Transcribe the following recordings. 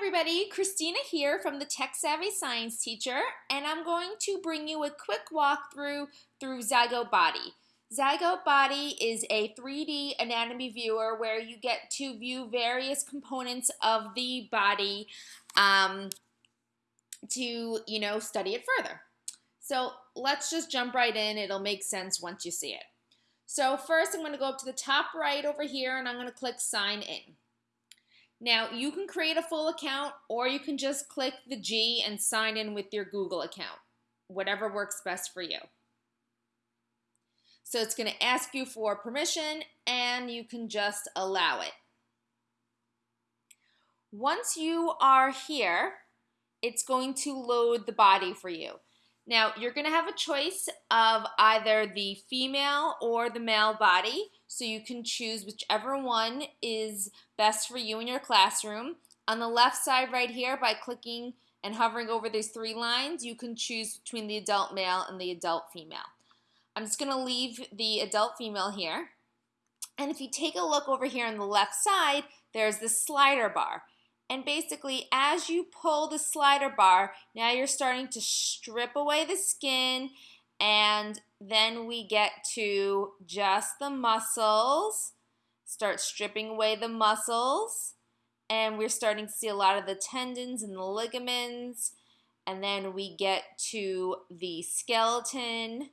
everybody, Christina here from the Tech Savvy Science Teacher, and I'm going to bring you a quick walkthrough through Zygote Body. Zygote Body is a 3D anatomy viewer where you get to view various components of the body um, to, you know, study it further. So let's just jump right in. It'll make sense once you see it. So first I'm going to go up to the top right over here and I'm going to click Sign In. Now, you can create a full account or you can just click the G and sign in with your Google account, whatever works best for you. So it's going to ask you for permission and you can just allow it. Once you are here, it's going to load the body for you. Now, you're going to have a choice of either the female or the male body, so you can choose whichever one is best for you in your classroom. On the left side right here, by clicking and hovering over these three lines, you can choose between the adult male and the adult female. I'm just going to leave the adult female here. And if you take a look over here on the left side, there's the slider bar. And basically, as you pull the slider bar, now you're starting to strip away the skin and then we get to just the muscles. Start stripping away the muscles. And we're starting to see a lot of the tendons and the ligaments. And then we get to the skeleton,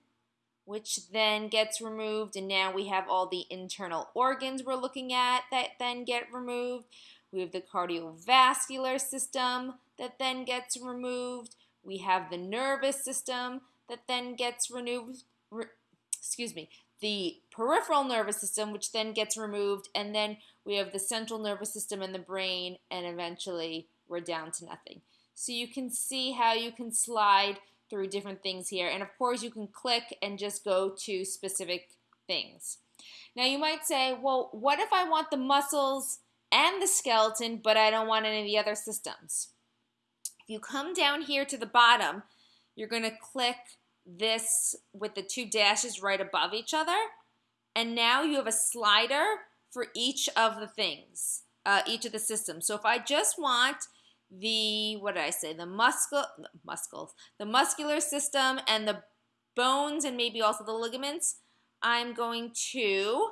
which then gets removed. And now we have all the internal organs we're looking at that then get removed. We have the cardiovascular system that then gets removed. We have the nervous system that then gets removed. Re, excuse me, the peripheral nervous system, which then gets removed, and then we have the central nervous system and the brain, and eventually we're down to nothing. So you can see how you can slide through different things here, and of course you can click and just go to specific things. Now you might say, well, what if I want the muscles and the skeleton, but I don't want any of the other systems. If you come down here to the bottom, you're going to click this with the two dashes right above each other. And now you have a slider for each of the things, uh, each of the systems. So if I just want the, what did I say, the muscle, muscles, the muscular system and the bones and maybe also the ligaments, I'm going to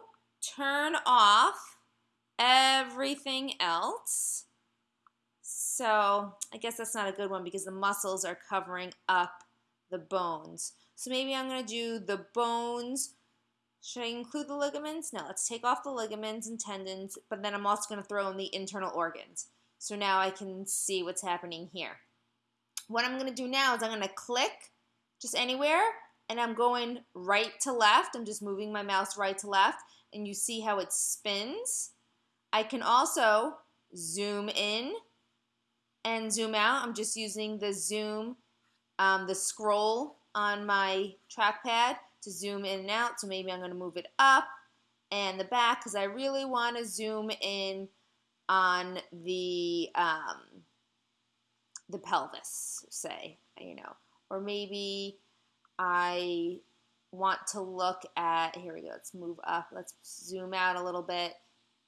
turn off everything else. So I guess that's not a good one because the muscles are covering up the bones. So maybe I'm going to do the bones. Should I include the ligaments? No, let's take off the ligaments and tendons, but then I'm also going to throw in the internal organs. So now I can see what's happening here. What I'm going to do now is I'm going to click just anywhere, and I'm going right to left. I'm just moving my mouse right to left, and you see how it spins. I can also zoom in and zoom out. I'm just using the zoom, um, the scroll on my trackpad to zoom in and out. So maybe I'm going to move it up and the back because I really want to zoom in on the um, the pelvis, say, you know, or maybe I want to look at, here we go, let's move up, let's zoom out a little bit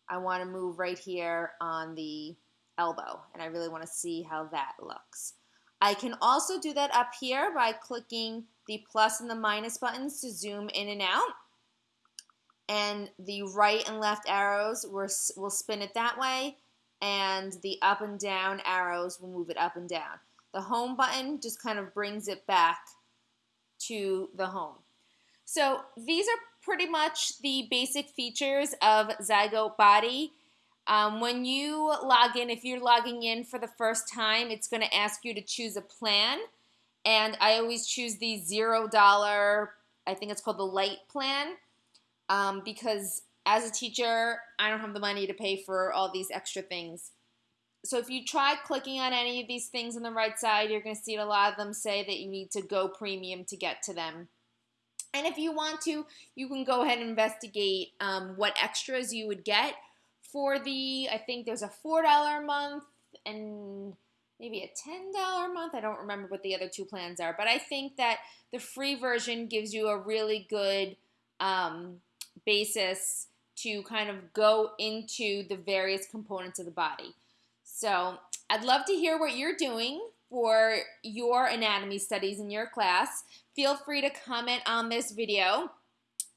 I want to move right here on the elbow and I really want to see how that looks. I can also do that up here by clicking the plus and the minus buttons to zoom in and out. And the right and left arrows will spin it that way and the up and down arrows will move it up and down. The home button just kind of brings it back to the home. So these are pretty much the basic features of Zygote Body. Um, when you log in, if you're logging in for the first time, it's going to ask you to choose a plan. And I always choose the $0, I think it's called the light plan, um, because as a teacher, I don't have the money to pay for all these extra things. So if you try clicking on any of these things on the right side, you're going to see a lot of them say that you need to go premium to get to them. And if you want to, you can go ahead and investigate um, what extras you would get for the, I think there's a $4 a month and maybe a $10 a month. I don't remember what the other two plans are, but I think that the free version gives you a really good um, basis to kind of go into the various components of the body. So I'd love to hear what you're doing for your anatomy studies in your class. Feel free to comment on this video.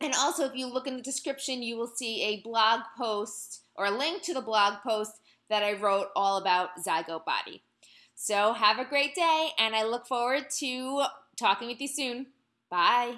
And also, if you look in the description, you will see a blog post or a link to the blog post that I wrote all about zygote body. So have a great day, and I look forward to talking with you soon. Bye.